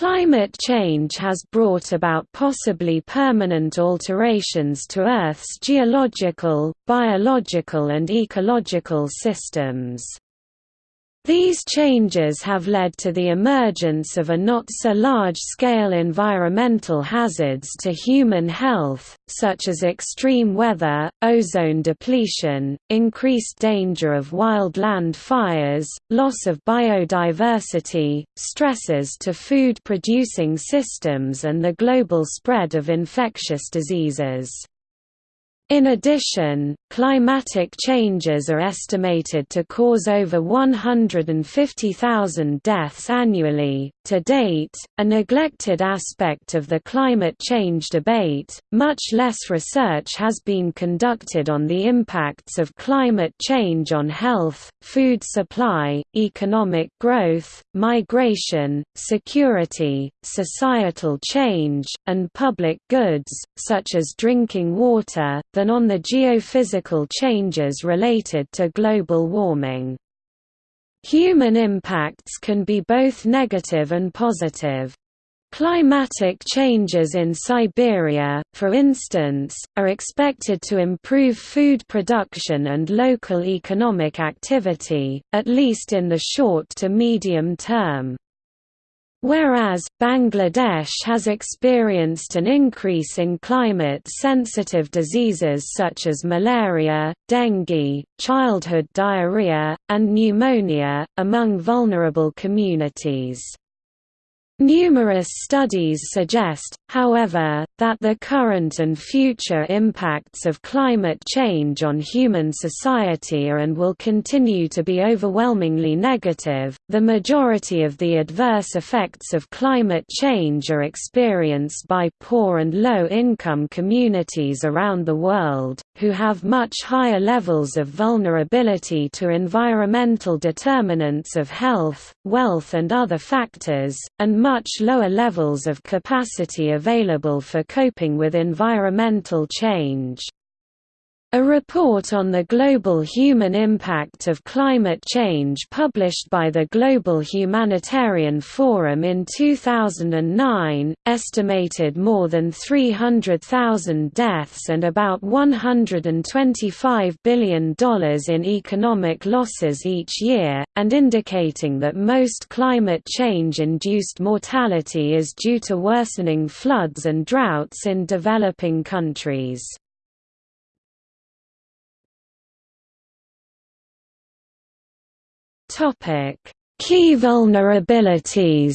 Climate change has brought about possibly permanent alterations to Earth's geological, biological and ecological systems. These changes have led to the emergence of a not-so-large-scale environmental hazards to human health, such as extreme weather, ozone depletion, increased danger of wildland fires, loss of biodiversity, stresses to food-producing systems and the global spread of infectious diseases. In addition, climatic changes are estimated to cause over 150,000 deaths annually. To date, a neglected aspect of the climate change debate, much less research has been conducted on the impacts of climate change on health, food supply, economic growth, migration, security, societal change, and public goods, such as drinking water, than on the geophysical changes related to global warming. Human impacts can be both negative and positive. Climatic changes in Siberia, for instance, are expected to improve food production and local economic activity, at least in the short to medium term. Whereas, Bangladesh has experienced an increase in climate-sensitive diseases such as malaria, dengue, childhood diarrhea, and pneumonia, among vulnerable communities. Numerous studies suggest, however, that the current and future impacts of climate change on human society are and will continue to be overwhelmingly negative. The majority of the adverse effects of climate change are experienced by poor and low income communities around the world, who have much higher levels of vulnerability to environmental determinants of health, wealth, and other factors, and much lower levels of capacity available for coping with environmental change. A report on the global human impact of climate change published by the Global Humanitarian Forum in 2009, estimated more than 300,000 deaths and about $125 billion in economic losses each year, and indicating that most climate change-induced mortality is due to worsening floods and droughts in developing countries. Topic: Key vulnerabilities.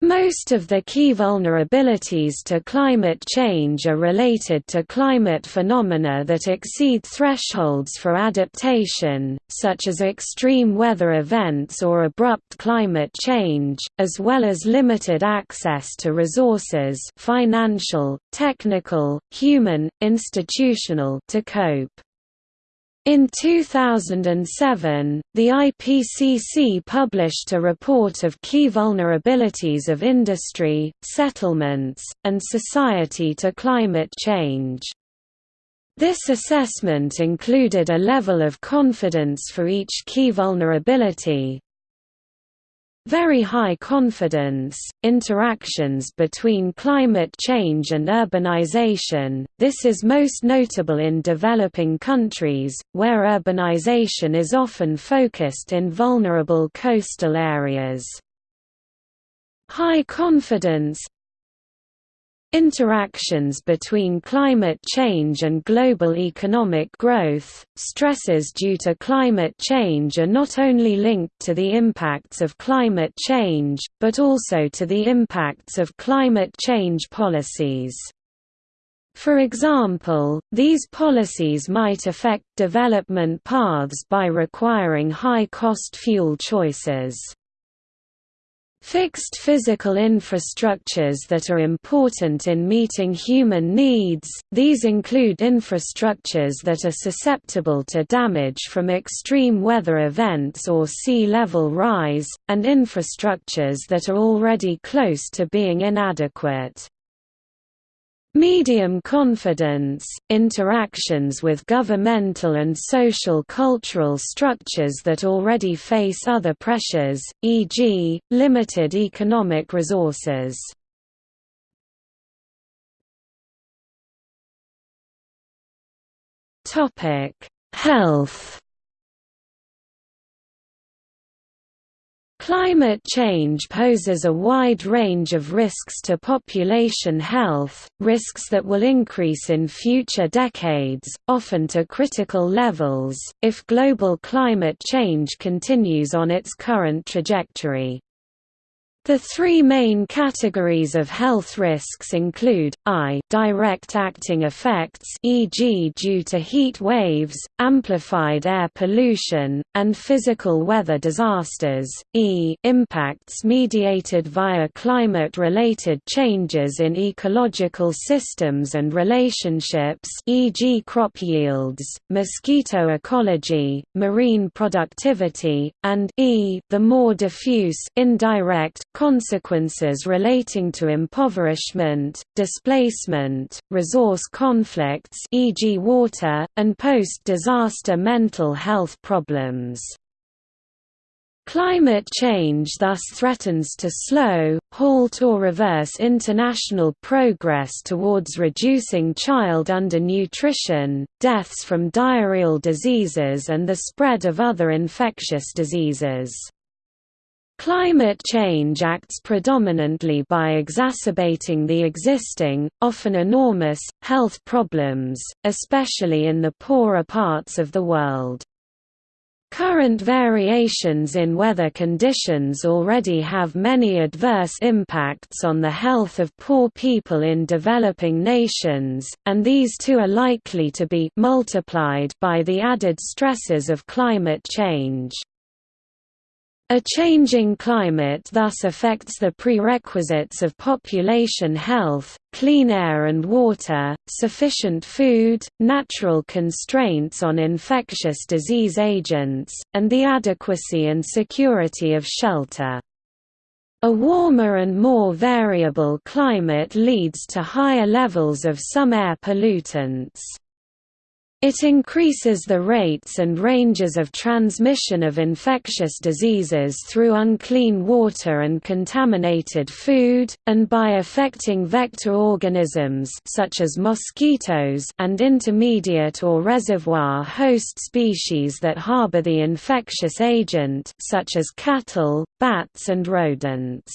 Most of the key vulnerabilities to climate change are related to climate phenomena that exceed thresholds for adaptation, such as extreme weather events or abrupt climate change, as well as limited access to resources financial, technical, human, institutional to cope. In 2007, the IPCC published a report of key vulnerabilities of industry, settlements, and society to climate change. This assessment included a level of confidence for each key vulnerability, very high confidence, interactions between climate change and urbanization, this is most notable in developing countries, where urbanization is often focused in vulnerable coastal areas. High confidence Interactions between climate change and global economic growth. Stresses due to climate change are not only linked to the impacts of climate change, but also to the impacts of climate change policies. For example, these policies might affect development paths by requiring high-cost fuel choices. Fixed physical infrastructures that are important in meeting human needs, these include infrastructures that are susceptible to damage from extreme weather events or sea level rise, and infrastructures that are already close to being inadequate. Medium confidence, interactions with governmental and social cultural structures that already face other pressures, e.g., limited economic resources. Health Climate change poses a wide range of risks to population health, risks that will increase in future decades, often to critical levels, if global climate change continues on its current trajectory. The three main categories of health risks include, I direct acting effects e.g. due to heat waves, amplified air pollution, and physical weather disasters, e impacts mediated via climate-related changes in ecological systems and relationships e.g. crop yields, mosquito ecology, marine productivity, and e the more diffuse indirect consequences relating to impoverishment, displacement, resource conflicts e.g. water, and post-disaster mental health problems. Climate change thus threatens to slow, halt or reverse international progress towards reducing child undernutrition, deaths from diarrheal diseases and the spread of other infectious diseases. Climate change acts predominantly by exacerbating the existing, often enormous, health problems, especially in the poorer parts of the world. Current variations in weather conditions already have many adverse impacts on the health of poor people in developing nations, and these too are likely to be multiplied by the added stresses of climate change. A changing climate thus affects the prerequisites of population health, clean air and water, sufficient food, natural constraints on infectious disease agents, and the adequacy and security of shelter. A warmer and more variable climate leads to higher levels of some air pollutants. It increases the rates and ranges of transmission of infectious diseases through unclean water and contaminated food, and by affecting vector organisms such as mosquitoes and intermediate or reservoir host species that harbor the infectious agent such as cattle, bats and rodents.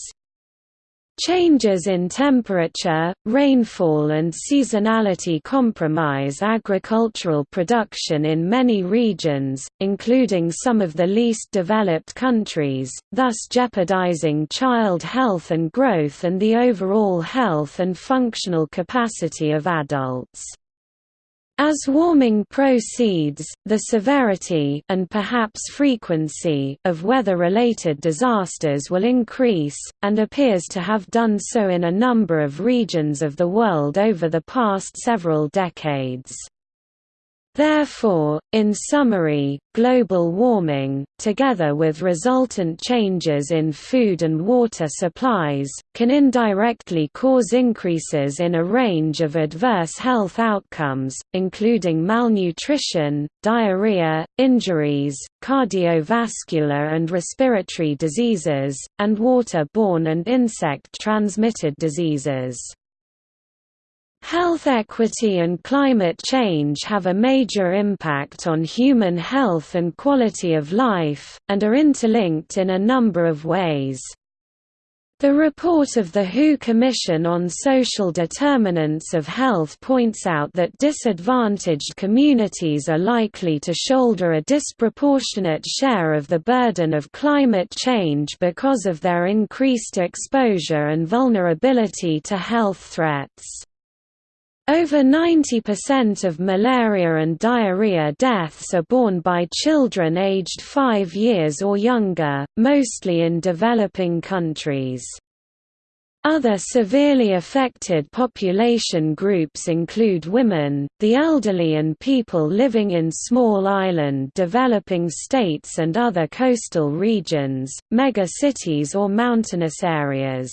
Changes in temperature, rainfall and seasonality compromise agricultural production in many regions, including some of the least developed countries, thus jeopardizing child health and growth and the overall health and functional capacity of adults. As warming proceeds, the severity and perhaps frequency of weather-related disasters will increase, and appears to have done so in a number of regions of the world over the past several decades. Therefore, in summary, global warming, together with resultant changes in food and water supplies, can indirectly cause increases in a range of adverse health outcomes, including malnutrition, diarrhea, injuries, cardiovascular and respiratory diseases, and water-borne and insect-transmitted diseases. Health equity and climate change have a major impact on human health and quality of life, and are interlinked in a number of ways. The report of the WHO Commission on Social Determinants of Health points out that disadvantaged communities are likely to shoulder a disproportionate share of the burden of climate change because of their increased exposure and vulnerability to health threats. Over 90% of malaria and diarrhea deaths are borne by children aged 5 years or younger, mostly in developing countries. Other severely affected population groups include women, the elderly and people living in small island developing states and other coastal regions, mega-cities or mountainous areas.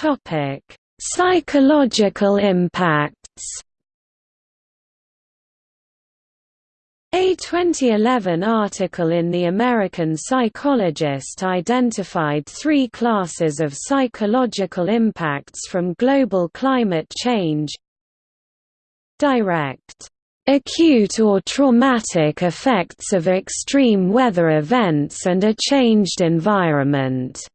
Topic: Psychological impacts. A 2011 article in The American Psychologist identified three classes of psychological impacts from global climate change. Direct, acute or traumatic effects of extreme weather events and a changed environment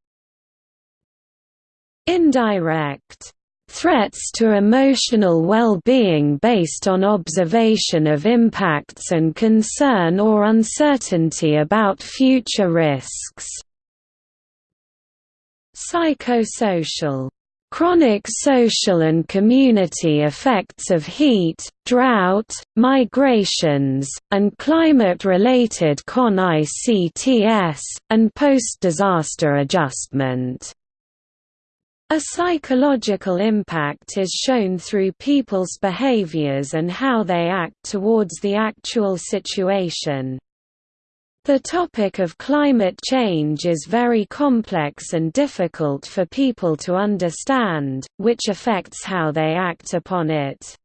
Indirect Threats to emotional well-being based on observation of impacts and concern or uncertainty about future risks. Psychosocial chronic social and community effects of heat, drought, migrations, and climate-related con-ICTS, and post-disaster adjustment. A psychological impact is shown through people's behaviors and how they act towards the actual situation. The topic of climate change is very complex and difficult for people to understand, which affects how they act upon it.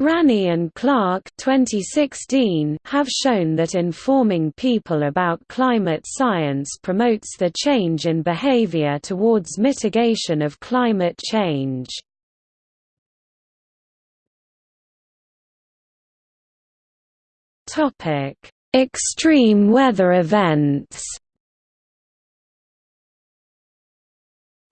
Ranney and Clark 2016 have shown that informing people about climate science promotes the change in behavior towards mitigation of climate change. Extreme weather events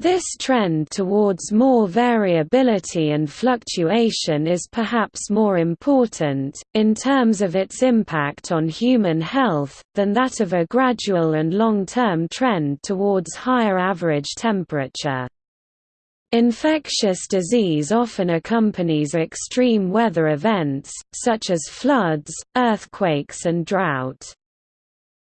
This trend towards more variability and fluctuation is perhaps more important, in terms of its impact on human health, than that of a gradual and long-term trend towards higher average temperature. Infectious disease often accompanies extreme weather events, such as floods, earthquakes and drought.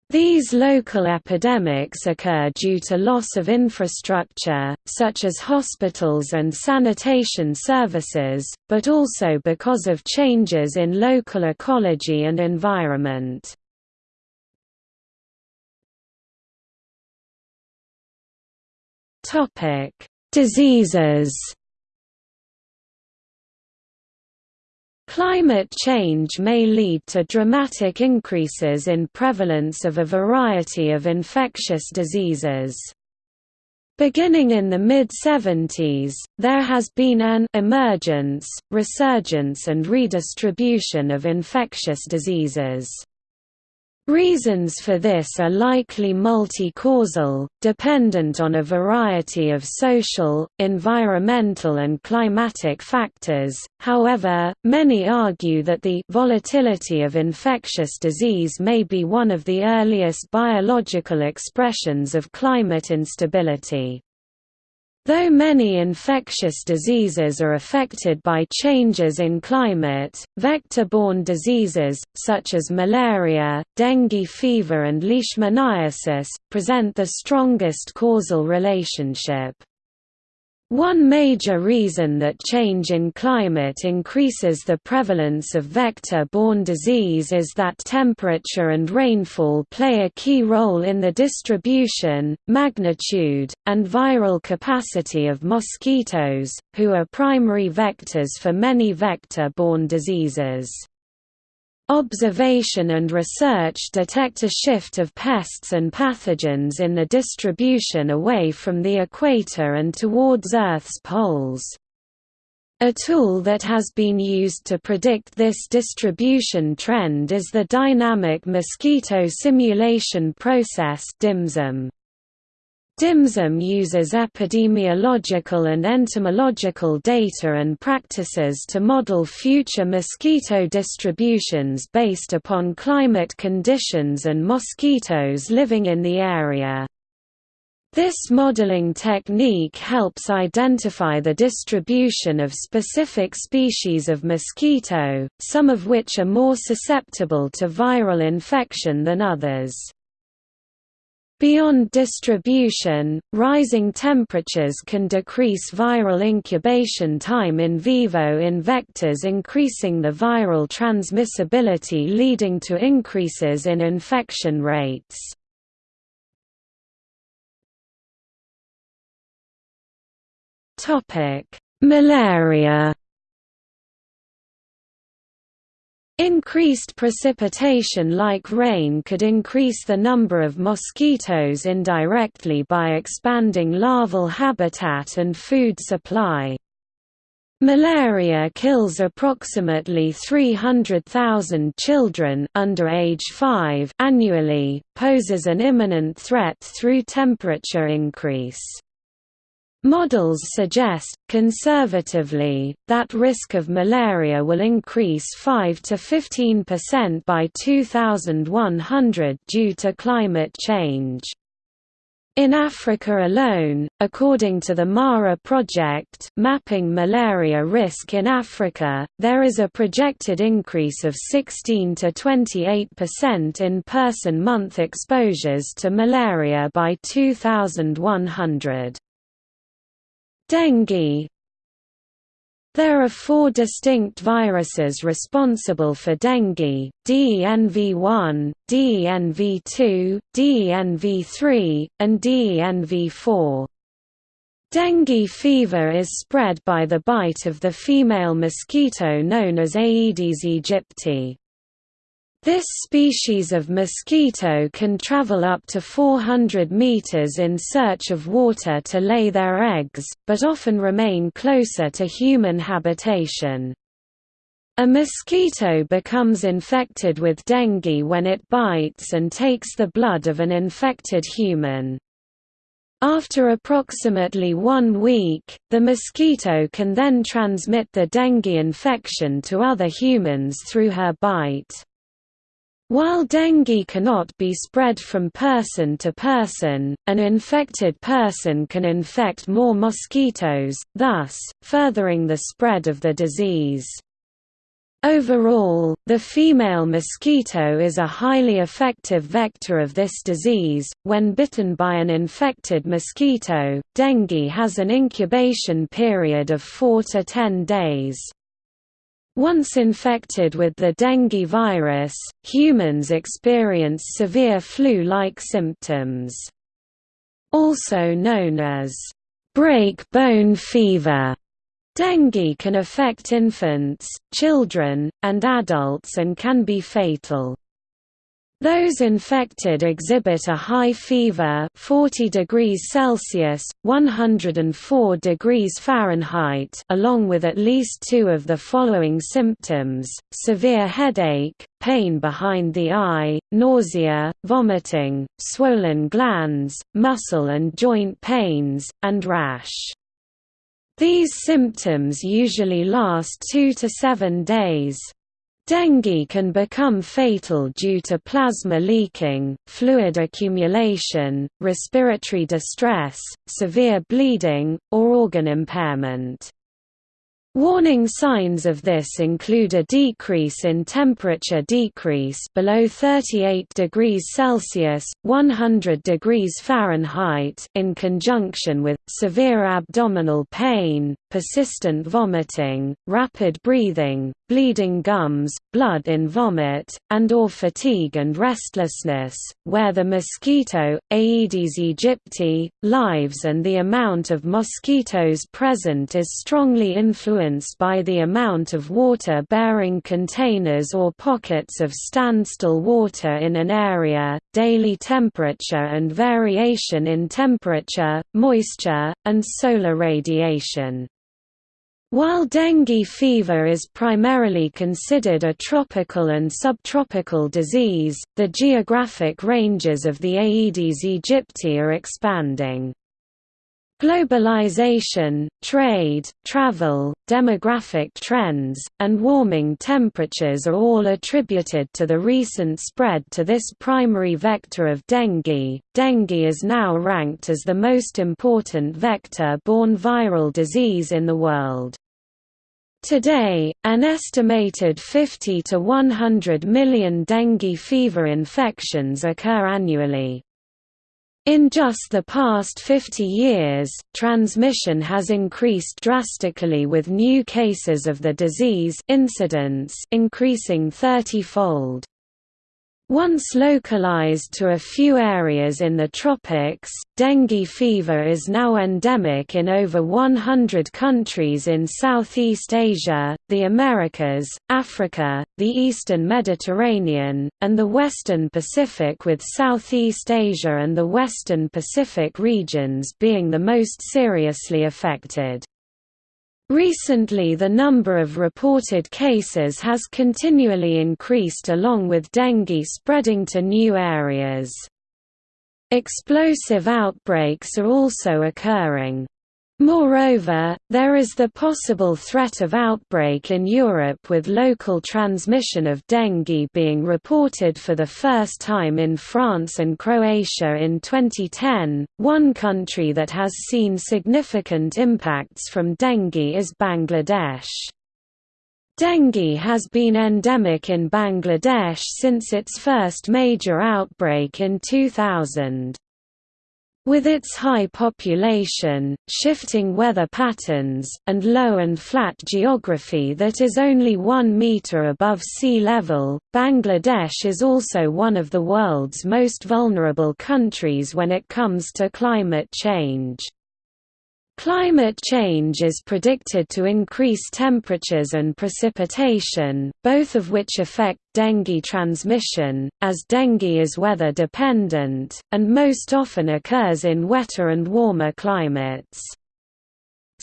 These local epidemics occur due to loss of infrastructure, such as hospitals and sanitation services, but also because of changes in local ecology and environment. Diseases Climate change may lead to dramatic increases in prevalence of a variety of infectious diseases. Beginning in the mid-70s, there has been an emergence, resurgence and redistribution of infectious diseases. Reasons for this are likely multi-causal, dependent on a variety of social, environmental and climatic factors, however, many argue that the volatility of infectious disease may be one of the earliest biological expressions of climate instability. Though many infectious diseases are affected by changes in climate, vector-borne diseases, such as malaria, dengue fever and leishmaniasis, present the strongest causal relationship. One major reason that change in climate increases the prevalence of vector-borne disease is that temperature and rainfall play a key role in the distribution, magnitude, and viral capacity of mosquitoes, who are primary vectors for many vector-borne diseases. Observation and research detect a shift of pests and pathogens in the distribution away from the equator and towards Earth's poles. A tool that has been used to predict this distribution trend is the Dynamic Mosquito Simulation Process DMSIM. DMSIM uses epidemiological and entomological data and practices to model future mosquito distributions based upon climate conditions and mosquitoes living in the area. This modeling technique helps identify the distribution of specific species of mosquito, some of which are more susceptible to viral infection than others. Beyond distribution, rising temperatures can decrease viral incubation time in vivo in vectors increasing the viral transmissibility leading to increases in infection rates. Malaria Increased precipitation like rain could increase the number of mosquitoes indirectly by expanding larval habitat and food supply. Malaria kills approximately 300,000 children under age 5 annually, poses an imminent threat through temperature increase. Models suggest, conservatively, that risk of malaria will increase 5 to 15% by 2100 due to climate change. In Africa alone, according to the MARA project Mapping Malaria Risk in Africa, there is a projected increase of 16 to 28% in person-month exposures to malaria by 2100. Dengue There are four distinct viruses responsible for dengue, DENV1, DENV2, DENV3, and DENV4. Dengue fever is spread by the bite of the female mosquito known as Aedes aegypti. This species of mosquito can travel up to 400 meters in search of water to lay their eggs, but often remain closer to human habitation. A mosquito becomes infected with dengue when it bites and takes the blood of an infected human. After approximately one week, the mosquito can then transmit the dengue infection to other humans through her bite. While dengue cannot be spread from person to person, an infected person can infect more mosquitoes, thus, furthering the spread of the disease. Overall, the female mosquito is a highly effective vector of this disease. When bitten by an infected mosquito, dengue has an incubation period of 4 to 10 days. Once infected with the dengue virus, humans experience severe flu-like symptoms. Also known as break bone fever. Dengue can affect infants, children, and adults and can be fatal. Those infected exhibit a high fever 40 degrees Celsius, 104 degrees Fahrenheit along with at least two of the following symptoms, severe headache, pain behind the eye, nausea, vomiting, swollen glands, muscle and joint pains, and rash. These symptoms usually last two to seven days. Dengue can become fatal due to plasma leaking, fluid accumulation, respiratory distress, severe bleeding, or organ impairment. Warning signs of this include a decrease in temperature decrease below 38 degrees Celsius, 100 degrees Fahrenheit in conjunction with severe abdominal pain, persistent vomiting, rapid breathing, bleeding gums, blood in vomit, and or fatigue and restlessness, where the mosquito, Aedes aegypti, lives and the amount of mosquitoes present is strongly influenced by the amount of water-bearing containers or pockets of standstill water in an area, daily temperature and variation in temperature, moisture, and solar radiation. While dengue fever is primarily considered a tropical and subtropical disease, the geographic ranges of the Aedes aegypti are expanding. Globalization, trade, travel, demographic trends, and warming temperatures are all attributed to the recent spread to this primary vector of dengue. Dengue is now ranked as the most important vector-borne viral disease in the world. Today, an estimated 50 to 100 million dengue fever infections occur annually. In just the past 50 years, transmission has increased drastically with new cases of the disease incidence increasing 30-fold. Once localized to a few areas in the tropics, dengue fever is now endemic in over 100 countries in Southeast Asia, the Americas, Africa, the eastern Mediterranean, and the western Pacific with Southeast Asia and the western Pacific regions being the most seriously affected. Recently the number of reported cases has continually increased along with dengue spreading to new areas. Explosive outbreaks are also occurring. Moreover, there is the possible threat of outbreak in Europe with local transmission of dengue being reported for the first time in France and Croatia in 2010. One country that has seen significant impacts from dengue is Bangladesh. Dengue has been endemic in Bangladesh since its first major outbreak in 2000. With its high population, shifting weather patterns, and low and flat geography that is only one meter above sea level, Bangladesh is also one of the world's most vulnerable countries when it comes to climate change. Climate change is predicted to increase temperatures and precipitation, both of which affect dengue transmission, as dengue is weather dependent, and most often occurs in wetter and warmer climates.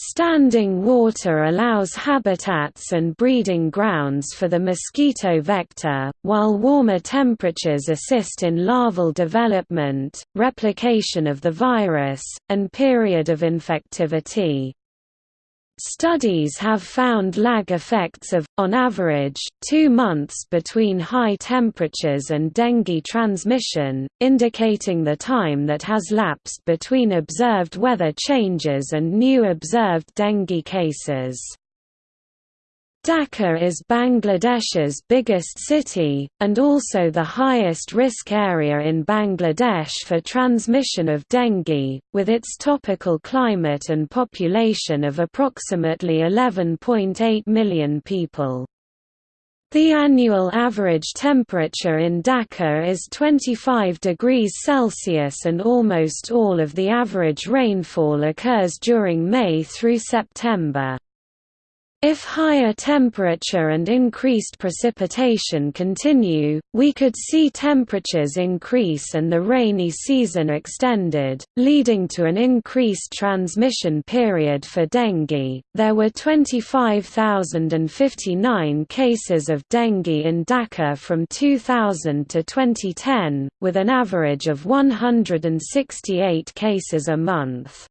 Standing water allows habitats and breeding grounds for the mosquito vector, while warmer temperatures assist in larval development, replication of the virus, and period of infectivity. Studies have found lag effects of, on average, two months between high temperatures and dengue transmission, indicating the time that has lapsed between observed weather changes and new observed dengue cases. Dhaka is Bangladesh's biggest city, and also the highest risk area in Bangladesh for transmission of dengue, with its tropical climate and population of approximately 11.8 million people. The annual average temperature in Dhaka is 25 degrees Celsius and almost all of the average rainfall occurs during May through September. If higher temperature and increased precipitation continue, we could see temperatures increase and the rainy season extended, leading to an increased transmission period for dengue. There were 25,059 cases of dengue in Dhaka from 2000 to 2010, with an average of 168 cases a month.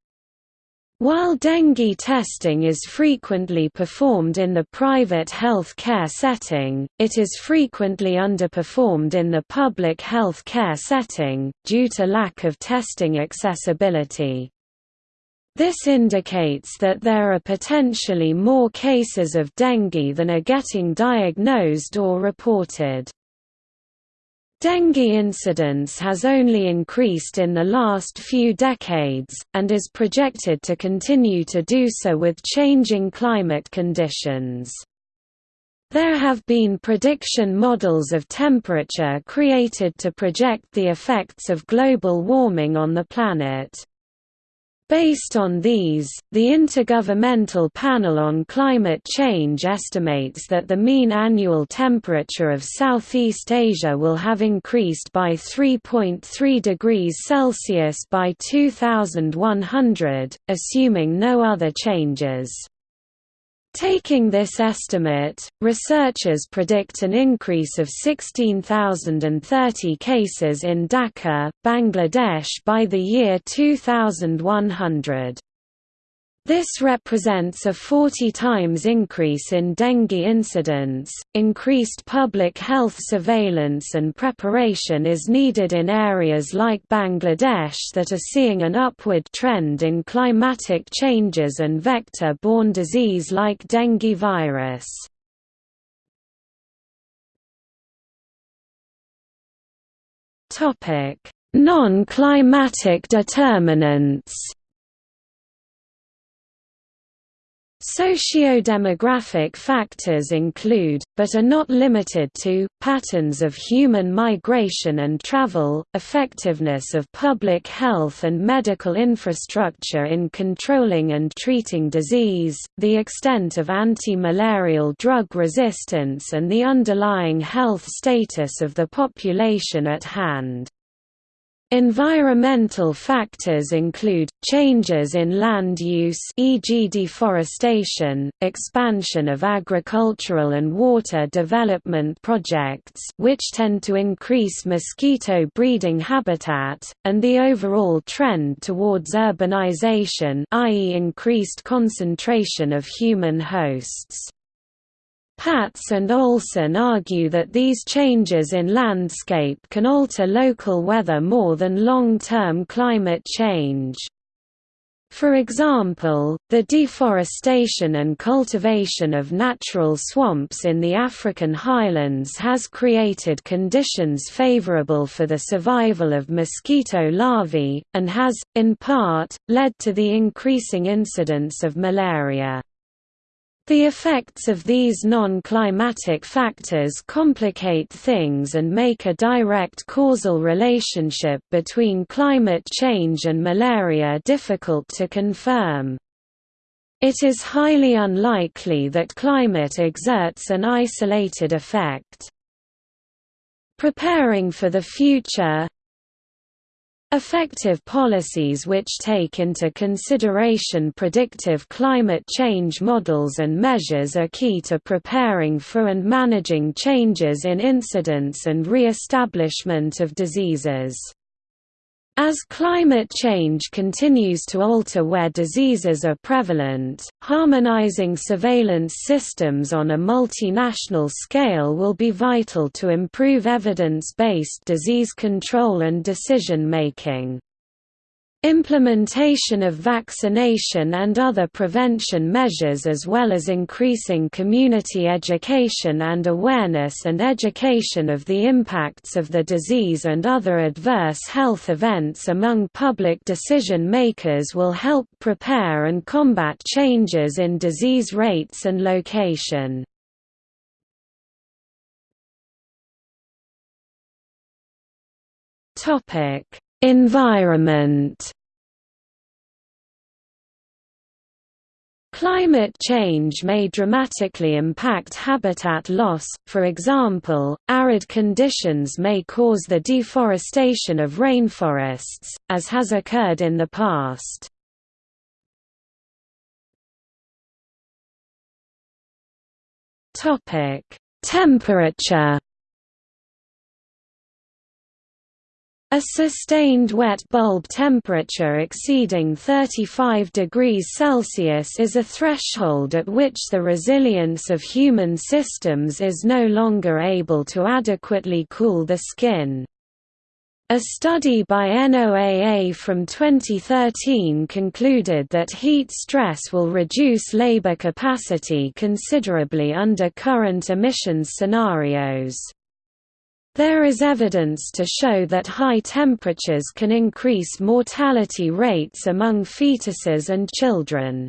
While dengue testing is frequently performed in the private health care setting, it is frequently underperformed in the public health care setting, due to lack of testing accessibility. This indicates that there are potentially more cases of dengue than are getting diagnosed or reported. Dengue incidence has only increased in the last few decades, and is projected to continue to do so with changing climate conditions. There have been prediction models of temperature created to project the effects of global warming on the planet. Based on these, the Intergovernmental Panel on Climate Change estimates that the mean annual temperature of Southeast Asia will have increased by 3.3 degrees Celsius by 2100, assuming no other changes. Taking this estimate, researchers predict an increase of 16,030 cases in Dhaka, Bangladesh by the year 2100. This represents a 40 times increase in dengue incidence. Increased public health surveillance and preparation is needed in areas like Bangladesh that are seeing an upward trend in climatic changes and vector borne disease like dengue virus. Non-climatic determinants. Socio-demographic factors include, but are not limited to, patterns of human migration and travel, effectiveness of public health and medical infrastructure in controlling and treating disease, the extent of anti-malarial drug resistance and the underlying health status of the population at hand. Environmental factors include, changes in land use e.g. deforestation, expansion of agricultural and water development projects which tend to increase mosquito breeding habitat, and the overall trend towards urbanization i.e. increased concentration of human hosts. Patz and Olson argue that these changes in landscape can alter local weather more than long-term climate change. For example, the deforestation and cultivation of natural swamps in the African highlands has created conditions favorable for the survival of mosquito larvae, and has, in part, led to the increasing incidence of malaria. The effects of these non-climatic factors complicate things and make a direct causal relationship between climate change and malaria difficult to confirm. It is highly unlikely that climate exerts an isolated effect. Preparing for the future Effective policies which take into consideration predictive climate change models and measures are key to preparing for and managing changes in incidence and re-establishment of diseases. As climate change continues to alter where diseases are prevalent, harmonizing surveillance systems on a multinational scale will be vital to improve evidence-based disease control and decision-making. Implementation of vaccination and other prevention measures as well as increasing community education and awareness and education of the impacts of the disease and other adverse health events among public decision makers will help prepare and combat changes in disease rates and location. Topic Environment Climate change may dramatically impact habitat loss, for example, arid conditions may cause the deforestation of rainforests, as has occurred in the past. Temperature A sustained wet bulb temperature exceeding 35 degrees Celsius is a threshold at which the resilience of human systems is no longer able to adequately cool the skin. A study by NOAA from 2013 concluded that heat stress will reduce labor capacity considerably under current emissions scenarios. There is evidence to show that high temperatures can increase mortality rates among fetuses and children.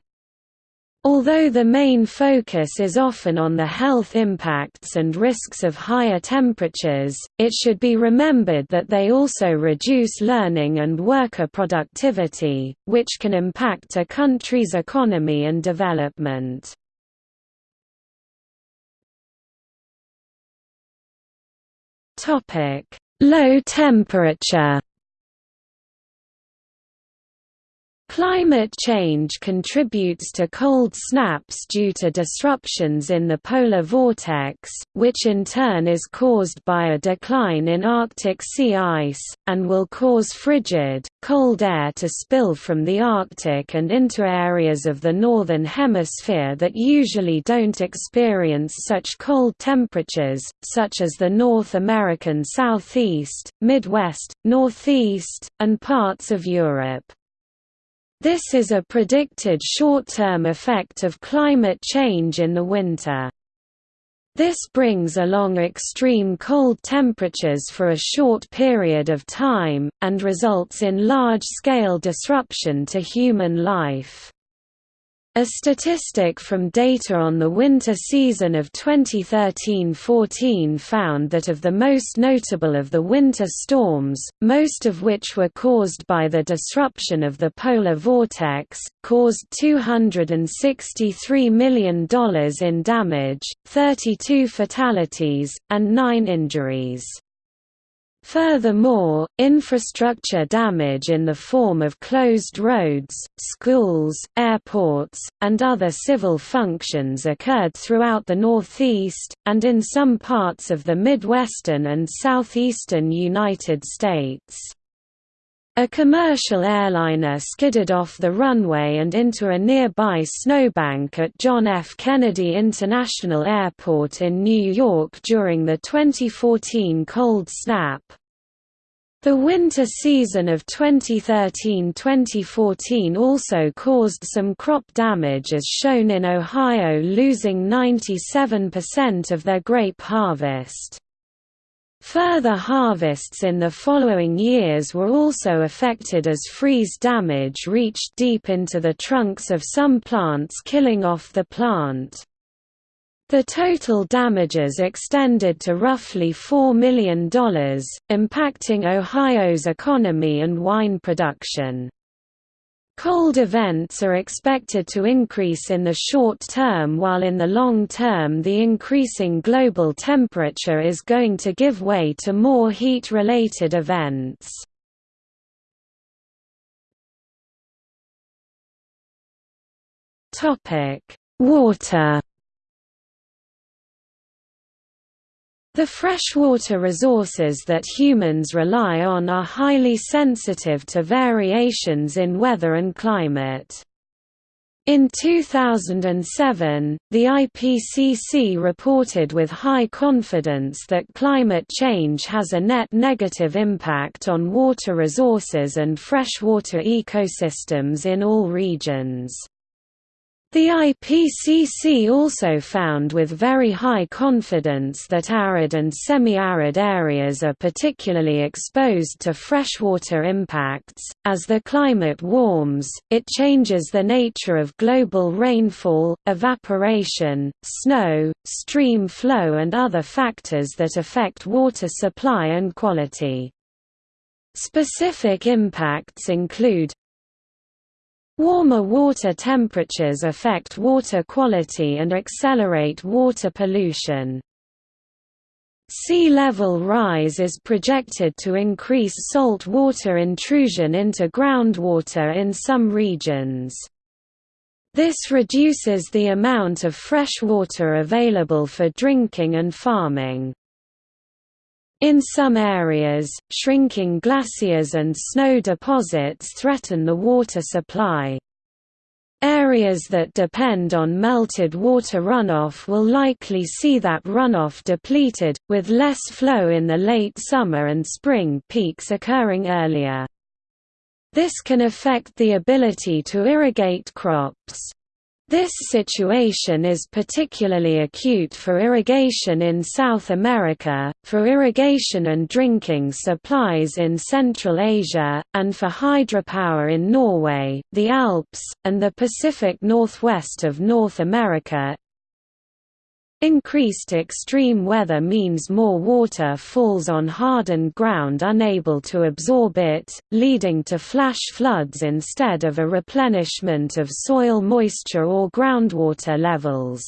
Although the main focus is often on the health impacts and risks of higher temperatures, it should be remembered that they also reduce learning and worker productivity, which can impact a country's economy and development. Topic: Low temperature. Climate change contributes to cold snaps due to disruptions in the polar vortex, which in turn is caused by a decline in Arctic sea ice, and will cause frigid, cold air to spill from the Arctic and into areas of the Northern Hemisphere that usually don't experience such cold temperatures, such as the North American Southeast, Midwest, Northeast, and parts of Europe. This is a predicted short-term effect of climate change in the winter. This brings along extreme cold temperatures for a short period of time, and results in large-scale disruption to human life. A statistic from data on the winter season of 2013–14 found that of the most notable of the winter storms, most of which were caused by the disruption of the polar vortex, caused $263 million in damage, 32 fatalities, and 9 injuries. Furthermore, infrastructure damage in the form of closed roads, schools, airports, and other civil functions occurred throughout the Northeast, and in some parts of the Midwestern and Southeastern United States. A commercial airliner skidded off the runway and into a nearby snowbank at John F. Kennedy International Airport in New York during the 2014 cold snap. The winter season of 2013–2014 also caused some crop damage as shown in Ohio losing 97% of their grape harvest. Further harvests in the following years were also affected as freeze damage reached deep into the trunks of some plants killing off the plant. The total damages extended to roughly $4 million, impacting Ohio's economy and wine production. Cold events are expected to increase in the short term while in the long term the increasing global temperature is going to give way to more heat-related events. Water The freshwater resources that humans rely on are highly sensitive to variations in weather and climate. In 2007, the IPCC reported with high confidence that climate change has a net negative impact on water resources and freshwater ecosystems in all regions. The IPCC also found with very high confidence that arid and semi-arid areas are particularly exposed to freshwater impacts. As the climate warms, it changes the nature of global rainfall, evaporation, snow, stream flow and other factors that affect water supply and quality. Specific impacts include Warmer water temperatures affect water quality and accelerate water pollution. Sea level rise is projected to increase salt water intrusion into groundwater in some regions. This reduces the amount of fresh water available for drinking and farming. In some areas, shrinking glaciers and snow deposits threaten the water supply. Areas that depend on melted water runoff will likely see that runoff depleted, with less flow in the late summer and spring peaks occurring earlier. This can affect the ability to irrigate crops. This situation is particularly acute for irrigation in South America, for irrigation and drinking supplies in Central Asia, and for hydropower in Norway, the Alps, and the Pacific Northwest of North America. Increased extreme weather means more water falls on hardened ground unable to absorb it, leading to flash floods instead of a replenishment of soil moisture or groundwater levels.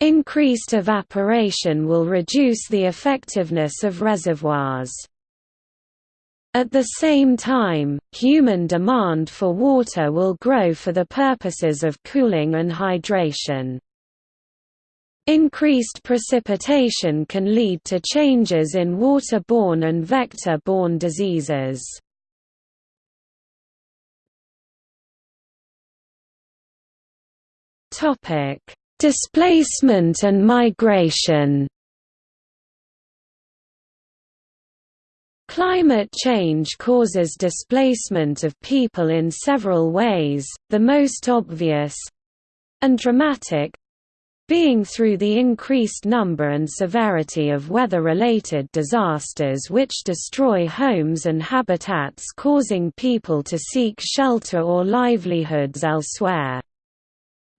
Increased evaporation will reduce the effectiveness of reservoirs. At the same time, human demand for water will grow for the purposes of cooling and hydration. Increased precipitation can lead to changes in waterborne and vector-borne diseases. Topic: Displacement and migration. Climate change causes displacement of people in several ways, the most obvious and dramatic being through the increased number and severity of weather-related disasters which destroy homes and habitats causing people to seek shelter or livelihoods elsewhere.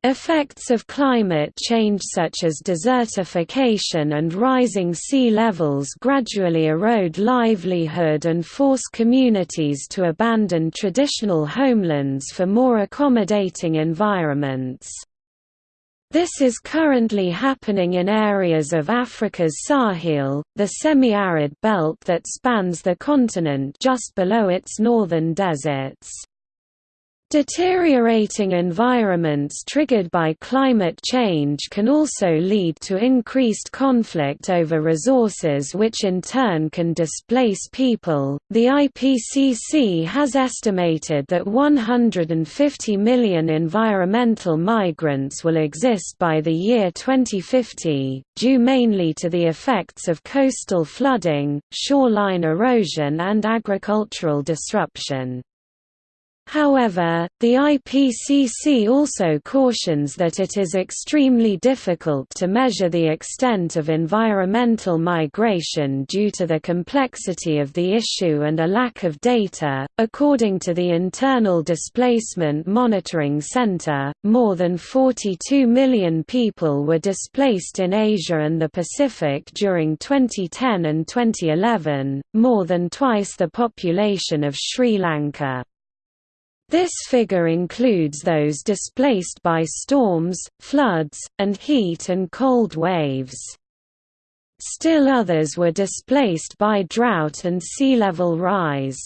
Effects of climate change such as desertification and rising sea levels gradually erode livelihood and force communities to abandon traditional homelands for more accommodating environments. This is currently happening in areas of Africa's Sahel, the semi-arid belt that spans the continent just below its northern deserts. Deteriorating environments triggered by climate change can also lead to increased conflict over resources, which in turn can displace people. The IPCC has estimated that 150 million environmental migrants will exist by the year 2050, due mainly to the effects of coastal flooding, shoreline erosion, and agricultural disruption. However, the IPCC also cautions that it is extremely difficult to measure the extent of environmental migration due to the complexity of the issue and a lack of data. According to the Internal Displacement Monitoring Center, more than 42 million people were displaced in Asia and the Pacific during 2010 and 2011, more than twice the population of Sri Lanka. This figure includes those displaced by storms, floods, and heat and cold waves. Still others were displaced by drought and sea level rise.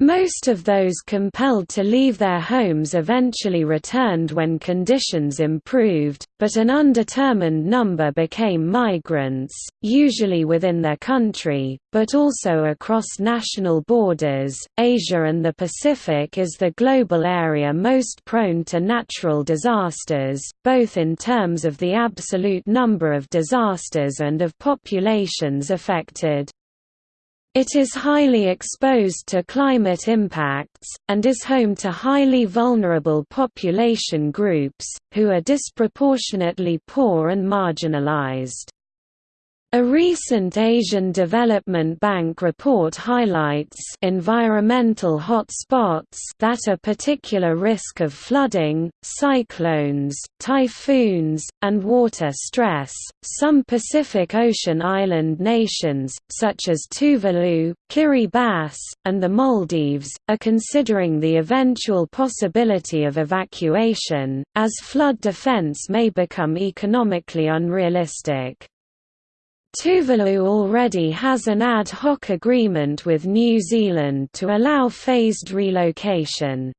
Most of those compelled to leave their homes eventually returned when conditions improved, but an undetermined number became migrants, usually within their country, but also across national borders. Asia and the Pacific is the global area most prone to natural disasters, both in terms of the absolute number of disasters and of populations affected. It is highly exposed to climate impacts, and is home to highly vulnerable population groups, who are disproportionately poor and marginalized. A recent Asian Development Bank report highlights environmental hotspots that are particular risk of flooding, cyclones, typhoons, and water stress. Some Pacific Ocean island nations, such as Tuvalu, Kiribati, and the Maldives, are considering the eventual possibility of evacuation, as flood defense may become economically unrealistic. Tuvalu already has an ad hoc agreement with New Zealand to allow phased relocation.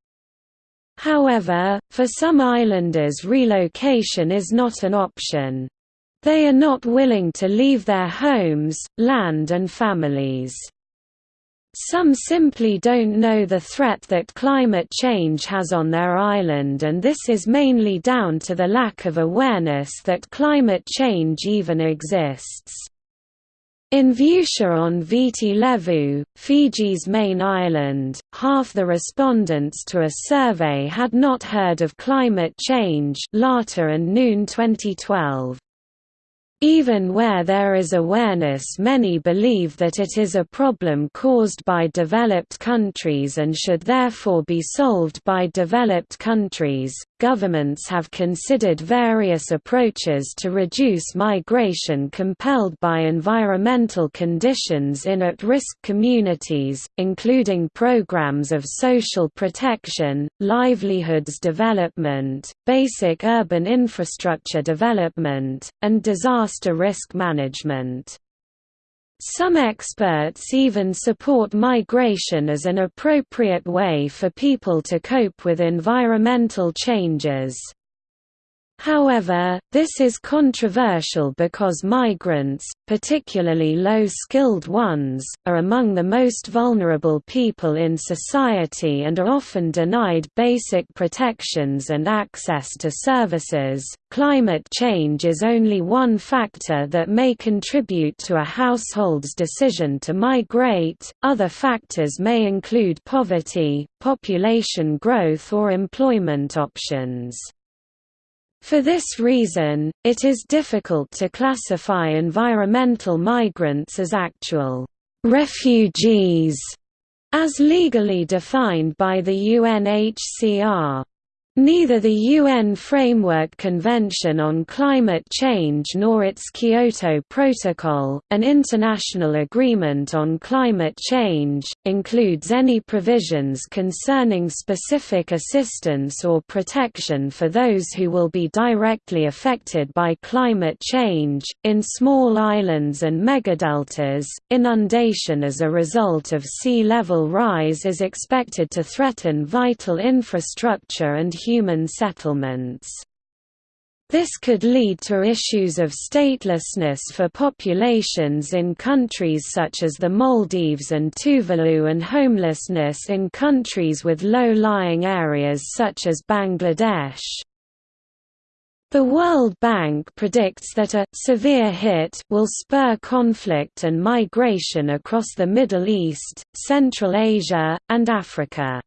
However, for some islanders relocation is not an option. They are not willing to leave their homes, land and families. Some simply don't know the threat that climate change has on their island and this is mainly down to the lack of awareness that climate change even exists. In Vucia on Viti Levu, Fiji's main island, half the respondents to a survey had not heard of climate change Lata and Nunn 2012. Even where there is awareness many believe that it is a problem caused by developed countries and should therefore be solved by developed countries. Governments have considered various approaches to reduce migration compelled by environmental conditions in at-risk communities, including programs of social protection, livelihoods development, basic urban infrastructure development, and disaster risk management. Some experts even support migration as an appropriate way for people to cope with environmental changes. However, this is controversial because migrants, particularly low-skilled ones, are among the most vulnerable people in society and are often denied basic protections and access to services. Climate change is only one factor that may contribute to a household's decision to migrate. Other factors may include poverty, population growth or employment options. For this reason, it is difficult to classify environmental migrants as actual refugees, as legally defined by the UNHCR. Neither the UN Framework Convention on Climate Change nor its Kyoto Protocol, an international agreement on climate change, includes any provisions concerning specific assistance or protection for those who will be directly affected by climate change. In small islands and megadeltas, inundation as a result of sea level rise is expected to threaten vital infrastructure and human settlements. This could lead to issues of statelessness for populations in countries such as the Maldives and Tuvalu and homelessness in countries with low-lying areas such as Bangladesh. The World Bank predicts that a «severe hit» will spur conflict and migration across the Middle East, Central Asia, and Africa.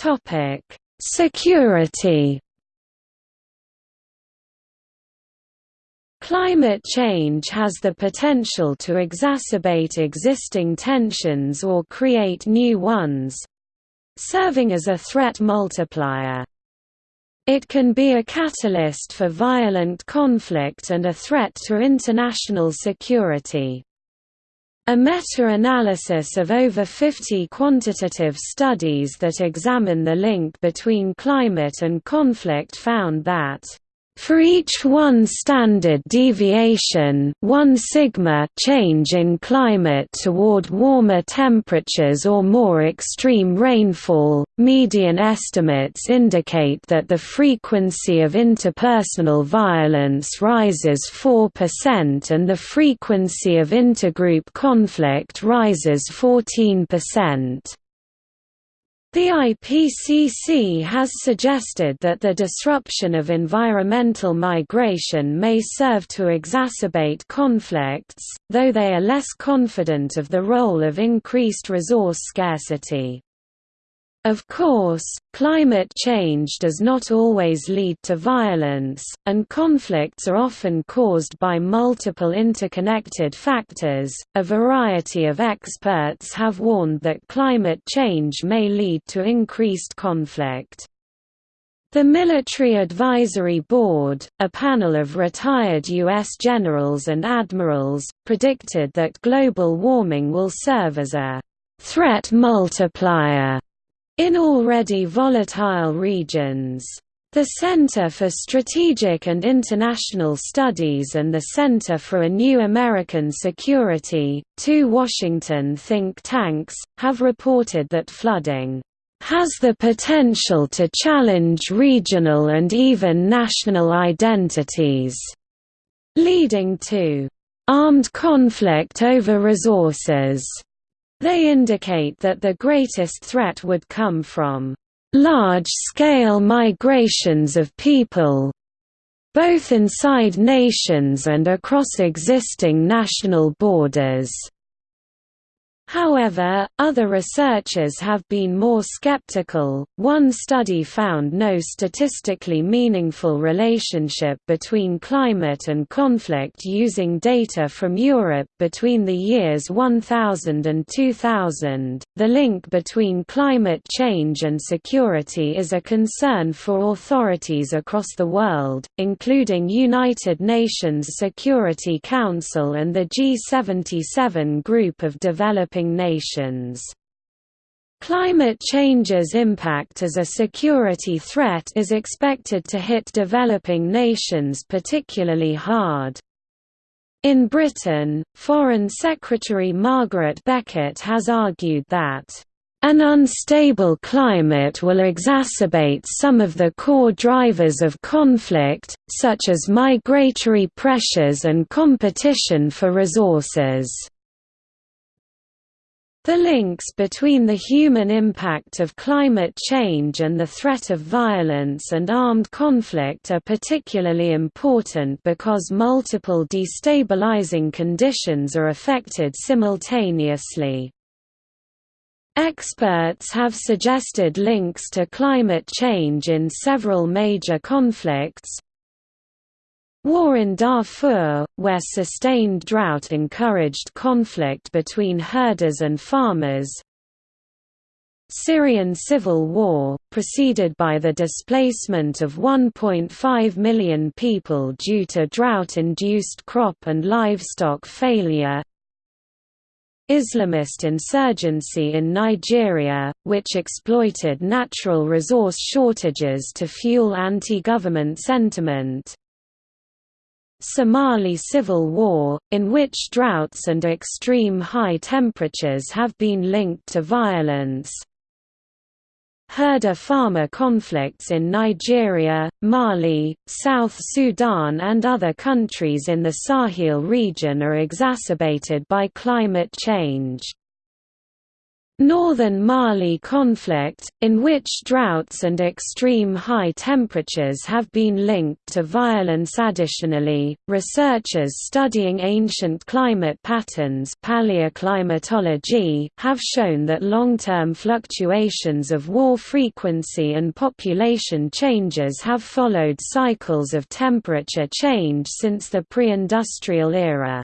Topic: Security. Climate change has the potential to exacerbate existing tensions or create new ones, serving as a threat multiplier. It can be a catalyst for violent conflict and a threat to international security. A meta-analysis of over 50 quantitative studies that examine the link between climate and conflict found that for each one standard deviation 1 sigma change in climate toward warmer temperatures or more extreme rainfall, median estimates indicate that the frequency of interpersonal violence rises 4% and the frequency of intergroup conflict rises 14%. The IPCC has suggested that the disruption of environmental migration may serve to exacerbate conflicts, though they are less confident of the role of increased resource scarcity. Of course, climate change does not always lead to violence, and conflicts are often caused by multiple interconnected factors. A variety of experts have warned that climate change may lead to increased conflict. The Military Advisory Board, a panel of retired U.S. generals and admirals, predicted that global warming will serve as a threat multiplier in already volatile regions. The Center for Strategic and International Studies and the Center for a New American Security, two Washington think tanks, have reported that flooding has the potential to challenge regional and even national identities, leading to armed conflict over resources. They indicate that the greatest threat would come from large-scale migrations of people both inside nations and across existing national borders. However, other researchers have been more skeptical. One study found no statistically meaningful relationship between climate and conflict using data from Europe between the years 1000 and 2000. The link between climate change and security is a concern for authorities across the world, including United Nations Security Council and the G77 group of developing developing nations. Climate change's impact as a security threat is expected to hit developing nations particularly hard. In Britain, Foreign Secretary Margaret Beckett has argued that an unstable climate will exacerbate some of the core drivers of conflict, such as migratory pressures and competition for resources. The links between the human impact of climate change and the threat of violence and armed conflict are particularly important because multiple destabilizing conditions are affected simultaneously. Experts have suggested links to climate change in several major conflicts, War in Darfur, where sustained drought encouraged conflict between herders and farmers. Syrian civil war, preceded by the displacement of 1.5 million people due to drought-induced crop and livestock failure. Islamist insurgency in Nigeria, which exploited natural resource shortages to fuel anti-government sentiment Somali civil war, in which droughts and extreme high temperatures have been linked to violence. Herder-farmer conflicts in Nigeria, Mali, South Sudan and other countries in the Sahel region are exacerbated by climate change. Northern Mali conflict, in which droughts and extreme high temperatures have been linked to violence additionally, researchers studying ancient climate patterns paleoclimatology have shown that long-term fluctuations of war frequency and population changes have followed cycles of temperature change since the pre-industrial era.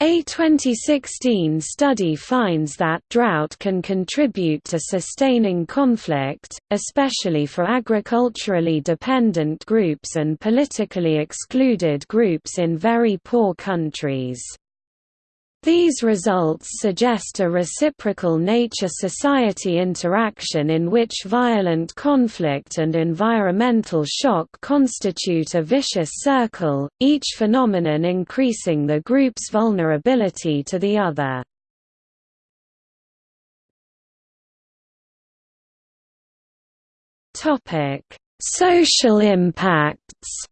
A 2016 study finds that drought can contribute to sustaining conflict, especially for agriculturally dependent groups and politically excluded groups in very poor countries. These results suggest a reciprocal nature-society interaction in which violent conflict and environmental shock constitute a vicious circle, each phenomenon increasing the group's vulnerability to the other. Social impacts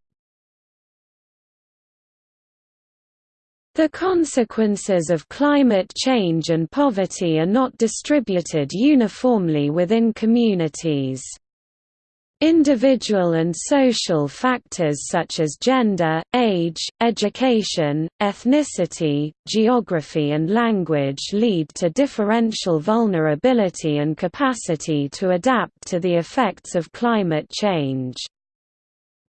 The consequences of climate change and poverty are not distributed uniformly within communities. Individual and social factors such as gender, age, education, ethnicity, geography and language lead to differential vulnerability and capacity to adapt to the effects of climate change.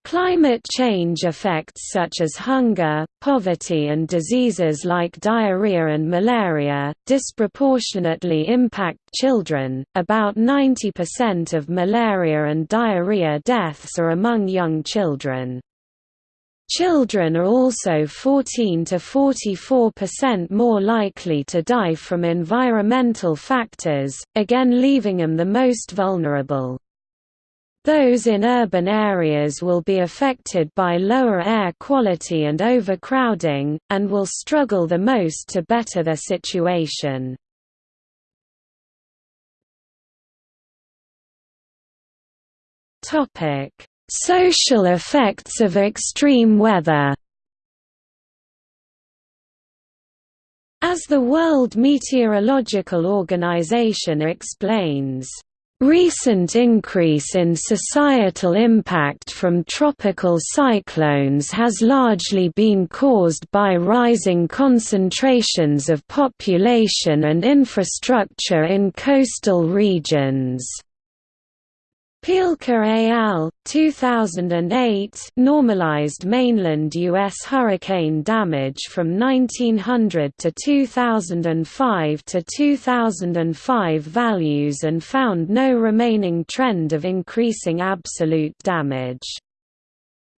Climate change effects such as hunger, poverty and diseases like diarrhea and malaria, disproportionately impact children. About 90% of malaria and diarrhea deaths are among young children. Children are also 14 to 44% more likely to die from environmental factors, again leaving them the most vulnerable. Those in urban areas will be affected by lower air quality and overcrowding, and will struggle the most to better their situation. Social effects of extreme weather As the World Meteorological Organization explains, Recent increase in societal impact from tropical cyclones has largely been caused by rising concentrations of population and infrastructure in coastal regions. Pielke al. 2008 normalized mainland U.S. hurricane damage from 1900 to 2005 to 2005 values and found no remaining trend of increasing absolute damage.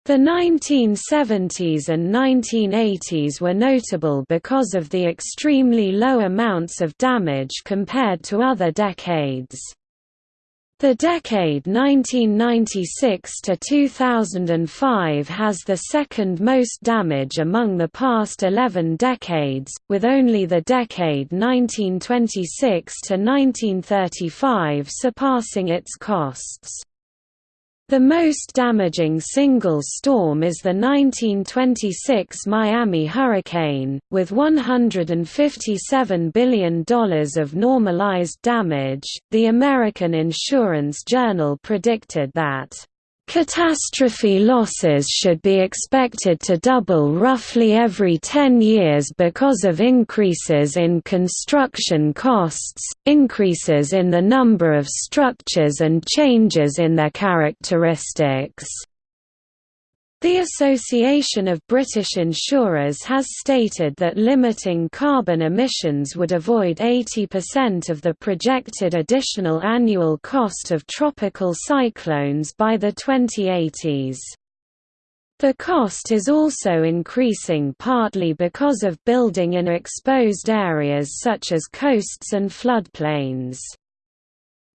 The 1970s and 1980s were notable because of the extremely low amounts of damage compared to other decades. The decade 1996 to 2005 has the second most damage among the past 11 decades, with only the decade 1926 to 1935 surpassing its costs. The most damaging single storm is the 1926 Miami hurricane, with $157 billion of normalized damage. The American Insurance Journal predicted that Catastrophe losses should be expected to double roughly every 10 years because of increases in construction costs, increases in the number of structures and changes in their characteristics. The Association of British Insurers has stated that limiting carbon emissions would avoid 80% of the projected additional annual cost of tropical cyclones by the 2080s. The cost is also increasing partly because of building in exposed areas such as coasts and floodplains.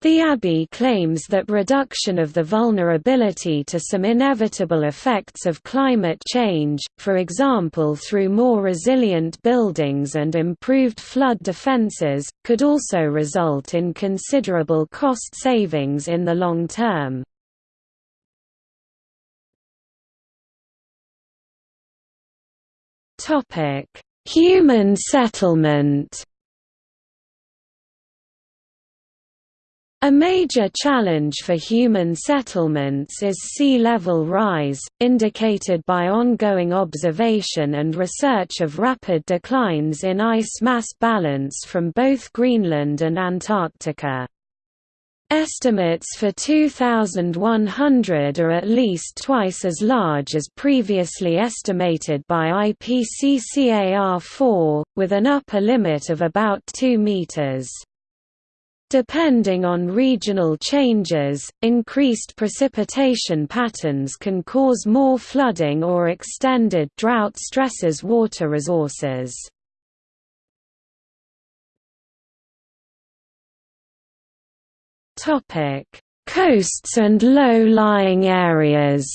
The ABI claims that reduction of the vulnerability to some inevitable effects of climate change, for example through more resilient buildings and improved flood defences, could also result in considerable cost savings in the long term. Human settlement A major challenge for human settlements is sea level rise, indicated by ongoing observation and research of rapid declines in ice mass balance from both Greenland and Antarctica. Estimates for 2100 are at least twice as large as previously estimated by IPCCAR4, with an upper limit of about 2 meters. Depending on regional changes, increased precipitation patterns can cause more flooding or extended drought stresses water resources. Coasts and low-lying areas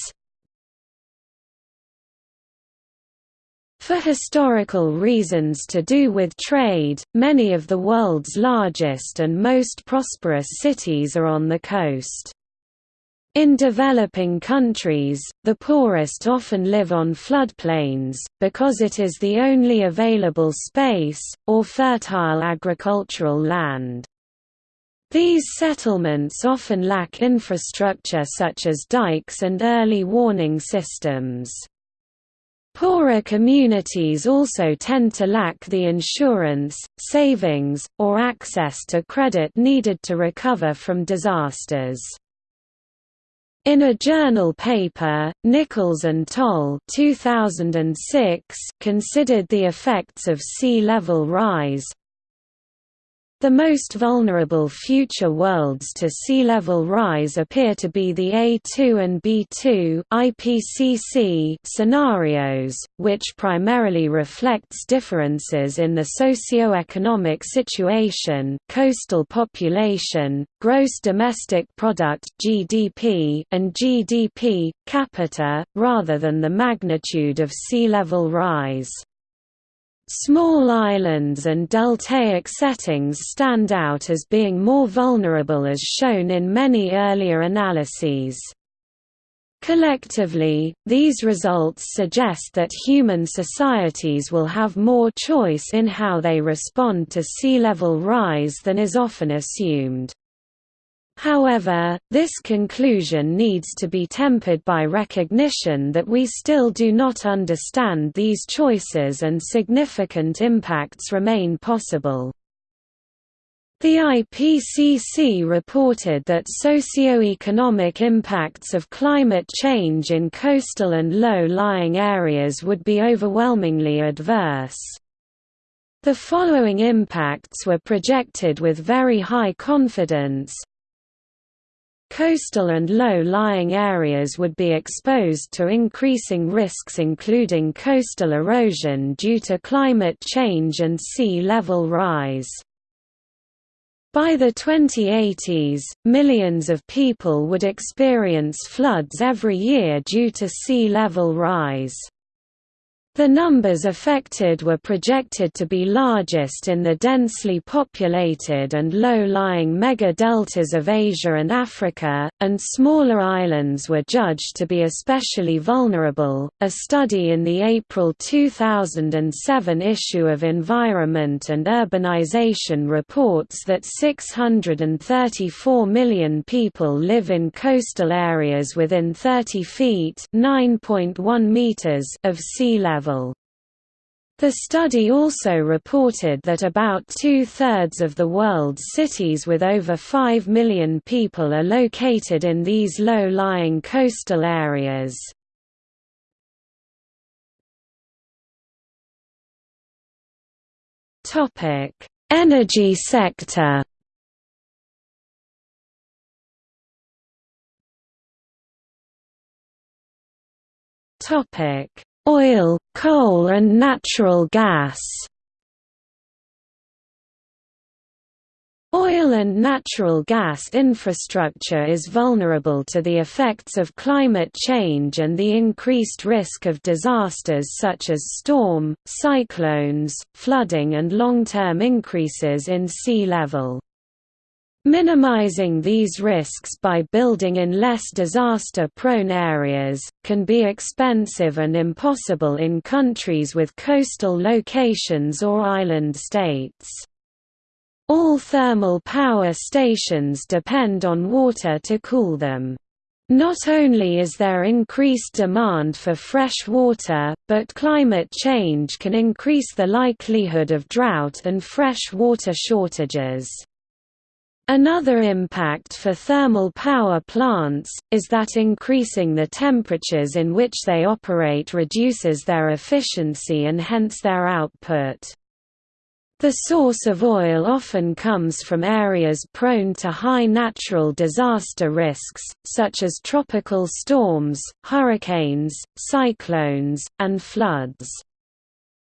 For historical reasons to do with trade, many of the world's largest and most prosperous cities are on the coast. In developing countries, the poorest often live on floodplains, because it is the only available space, or fertile agricultural land. These settlements often lack infrastructure such as dikes and early warning systems. Poorer communities also tend to lack the insurance, savings, or access to credit needed to recover from disasters. In a journal paper, Nicholls and Tol 2006 considered the effects of sea level rise, the most vulnerable future worlds to sea level rise appear to be the A2 and B2 IPCC scenarios, which primarily reflects differences in the socio-economic situation, coastal population, gross domestic product (GDP) and GDP capita, rather than the magnitude of sea level rise. Small islands and deltaic settings stand out as being more vulnerable as shown in many earlier analyses. Collectively, these results suggest that human societies will have more choice in how they respond to sea level rise than is often assumed. However, this conclusion needs to be tempered by recognition that we still do not understand these choices and significant impacts remain possible. The IPCC reported that socio-economic impacts of climate change in coastal and low-lying areas would be overwhelmingly adverse. The following impacts were projected with very high confidence, Coastal and low-lying areas would be exposed to increasing risks including coastal erosion due to climate change and sea level rise. By the 2080s, millions of people would experience floods every year due to sea level rise. The numbers affected were projected to be largest in the densely populated and low-lying mega-deltas of Asia and Africa, and smaller islands were judged to be especially vulnerable. A study in the April 2007 issue of Environment and Urbanization reports that 634 million people live in coastal areas within 30 feet (9.1 meters) of sea level level. The study also reported that about two-thirds of the world's cities with over 5 million people are located in these low-lying coastal areas. Energy sector Topic Oil, coal and natural gas Oil and natural gas infrastructure is vulnerable to the effects of climate change and the increased risk of disasters such as storm, cyclones, flooding and long-term increases in sea level. Minimizing these risks by building in less disaster-prone areas, can be expensive and impossible in countries with coastal locations or island states. All thermal power stations depend on water to cool them. Not only is there increased demand for fresh water, but climate change can increase the likelihood of drought and fresh water shortages. Another impact for thermal power plants, is that increasing the temperatures in which they operate reduces their efficiency and hence their output. The source of oil often comes from areas prone to high natural disaster risks, such as tropical storms, hurricanes, cyclones, and floods.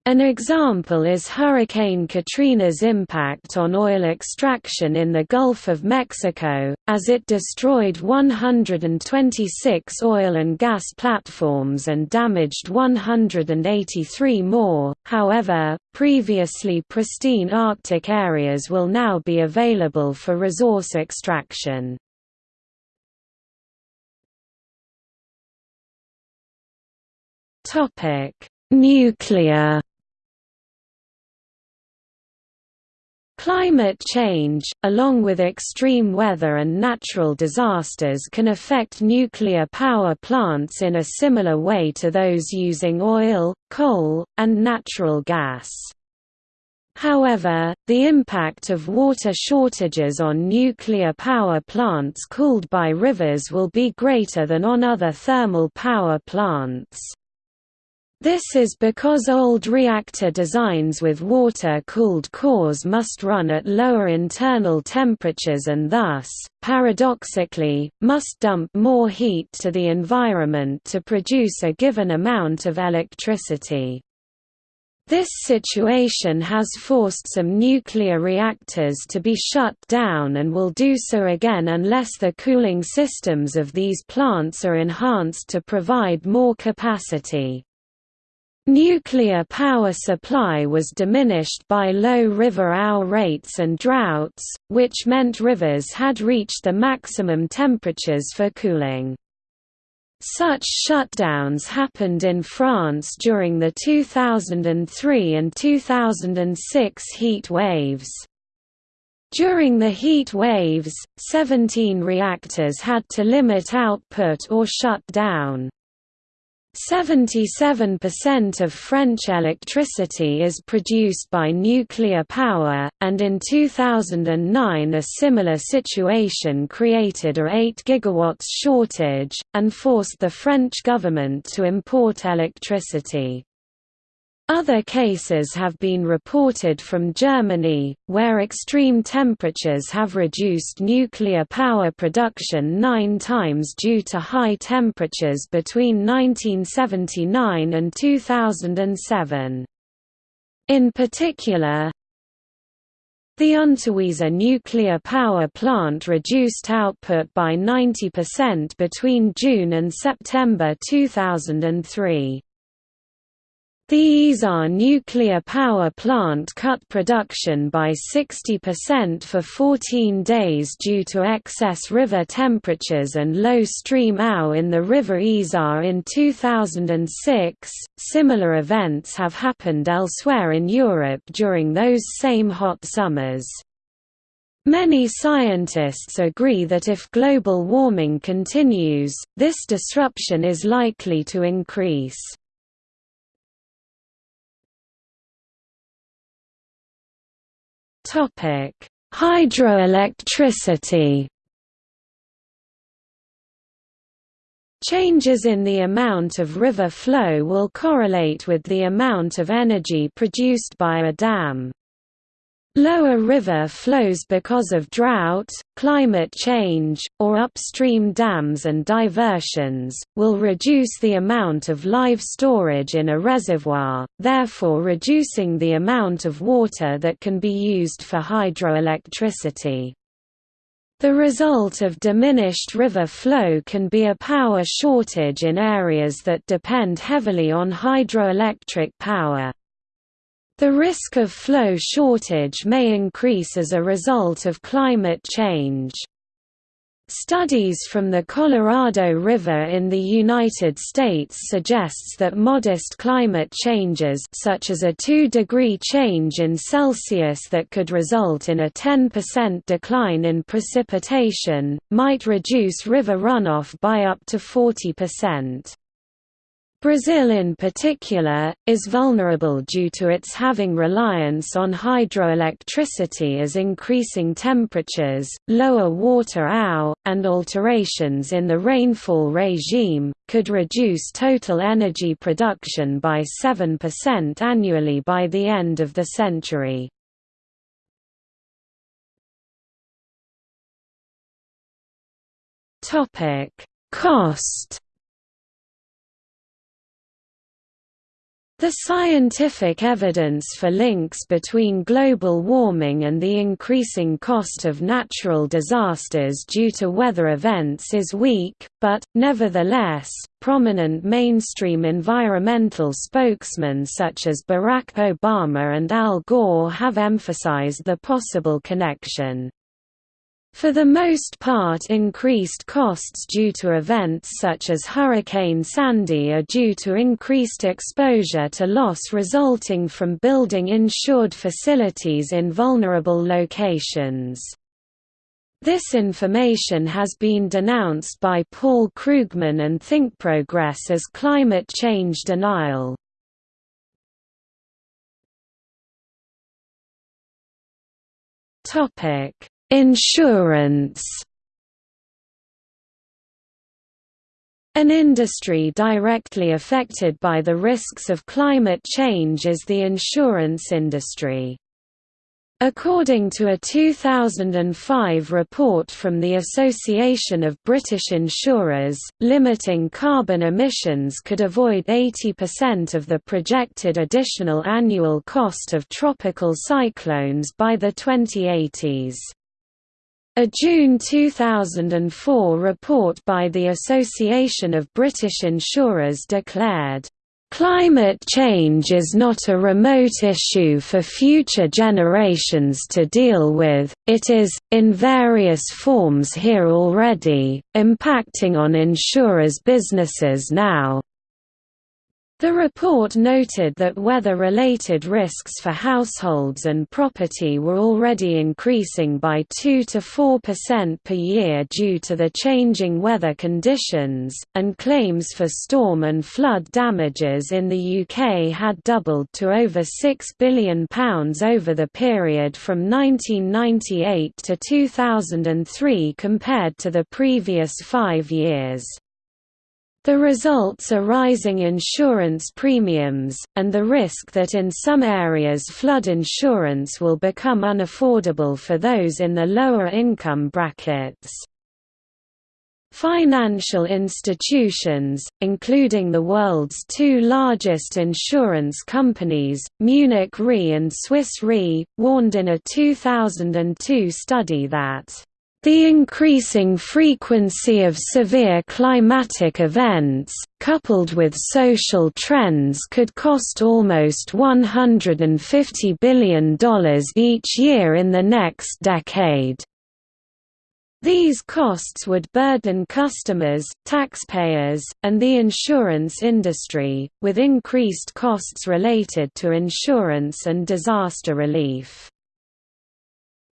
An example is Hurricane Katrina's impact on oil extraction in the Gulf of Mexico, as it destroyed 126 oil and gas platforms and damaged 183 more. However, previously pristine Arctic areas will now be available for resource extraction. Topic: Nuclear Climate change, along with extreme weather and natural disasters can affect nuclear power plants in a similar way to those using oil, coal, and natural gas. However, the impact of water shortages on nuclear power plants cooled by rivers will be greater than on other thermal power plants. This is because old reactor designs with water-cooled cores must run at lower internal temperatures and thus, paradoxically, must dump more heat to the environment to produce a given amount of electricity. This situation has forced some nuclear reactors to be shut down and will do so again unless the cooling systems of these plants are enhanced to provide more capacity. Nuclear power supply was diminished by low river owl rates and droughts, which meant rivers had reached the maximum temperatures for cooling. Such shutdowns happened in France during the 2003 and 2006 heat waves. During the heat waves, 17 reactors had to limit output or shut down. 77% of French electricity is produced by nuclear power, and in 2009 a similar situation created a 8 GW shortage, and forced the French government to import electricity. Other cases have been reported from Germany, where extreme temperatures have reduced nuclear power production nine times due to high temperatures between 1979 and 2007. In particular, the Unterweser nuclear power plant reduced output by 90% between June and September 2003. The Isar nuclear power plant cut production by 60% for 14 days due to excess river temperatures and low stream AU in the river Isar in 2006. Similar events have happened elsewhere in Europe during those same hot summers. Many scientists agree that if global warming continues, this disruption is likely to increase. Topic: Hydroelectricity. Changes in the amount of river flow will correlate with the amount of energy produced by a dam. Lower river flows because of drought, climate change, or upstream dams and diversions, will reduce the amount of live storage in a reservoir, therefore reducing the amount of water that can be used for hydroelectricity. The result of diminished river flow can be a power shortage in areas that depend heavily on hydroelectric power. The risk of flow shortage may increase as a result of climate change. Studies from the Colorado River in the United States suggests that modest climate changes such as a 2-degree change in Celsius that could result in a 10% decline in precipitation, might reduce river runoff by up to 40%. Brazil in particular, is vulnerable due to its having reliance on hydroelectricity as increasing temperatures, lower water AU, and alterations in the rainfall regime, could reduce total energy production by 7% annually by the end of the century. Cost The scientific evidence for links between global warming and the increasing cost of natural disasters due to weather events is weak, but, nevertheless, prominent mainstream environmental spokesmen such as Barack Obama and Al Gore have emphasized the possible connection. For the most part increased costs due to events such as Hurricane Sandy are due to increased exposure to loss resulting from building insured facilities in vulnerable locations. This information has been denounced by Paul Krugman and ThinkProgress as climate change denial. Topic Insurance An industry directly affected by the risks of climate change is the insurance industry. According to a 2005 report from the Association of British Insurers, limiting carbon emissions could avoid 80% of the projected additional annual cost of tropical cyclones by the 2080s. A June 2004 report by the Association of British Insurers declared, "...climate change is not a remote issue for future generations to deal with, it is, in various forms here already, impacting on insurers' businesses now." The report noted that weather-related risks for households and property were already increasing by 2 to 4% per year due to the changing weather conditions, and claims for storm and flood damages in the UK had doubled to over £6 billion over the period from 1998 to 2003 compared to the previous five years. The results are rising insurance premiums, and the risk that in some areas flood insurance will become unaffordable for those in the lower income brackets. Financial institutions, including the world's two largest insurance companies, Munich Re and Swiss Re, warned in a 2002 study that The increasing frequency of severe climatic events, coupled with social trends could cost almost $150 billion each year in the next decade. These costs would burden customers, taxpayers, and the insurance industry, with increased costs related to insurance and disaster relief.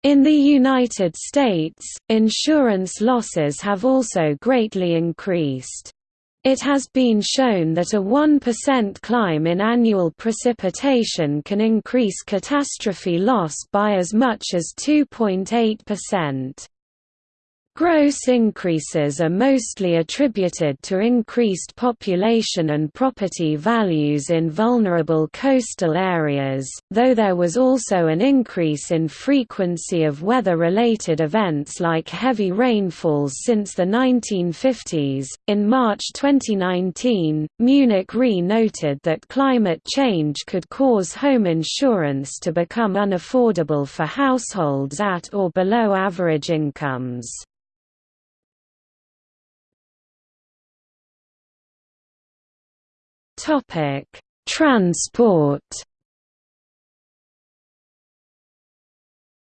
In the United States, insurance losses have also greatly increased. It has been shown that a 1% climb in annual precipitation can increase catastrophe loss by as much as 2.8%. Gross increases are mostly attributed to increased population and property values in vulnerable coastal areas, though there was also an increase in frequency of weather-related events like heavy rainfalls since the 1950s. In March 2019, Munich Re noted that climate change could cause home insurance to become unaffordable for households at or below average incomes. Topic: Transport.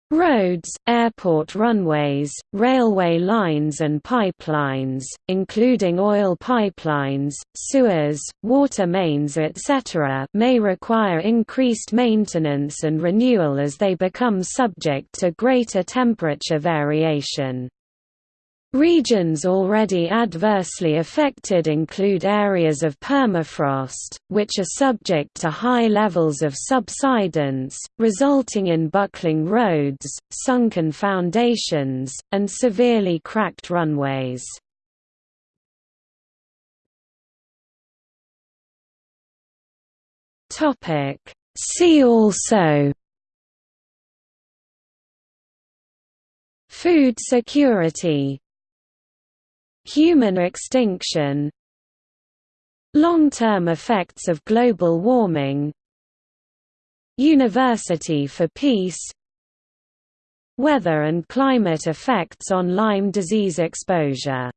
Roads, airport runways, railway lines and pipelines, including oil pipelines, sewers, water mains etc. may require increased maintenance and renewal as they become subject to greater temperature variation. Regions already adversely affected include areas of permafrost, which are subject to high levels of subsidence, resulting in buckling roads, sunken foundations, and severely cracked runways. See also Food security Human extinction. Long-term effects of global warming. University for Peace. Weather and climate effects on Lyme disease exposure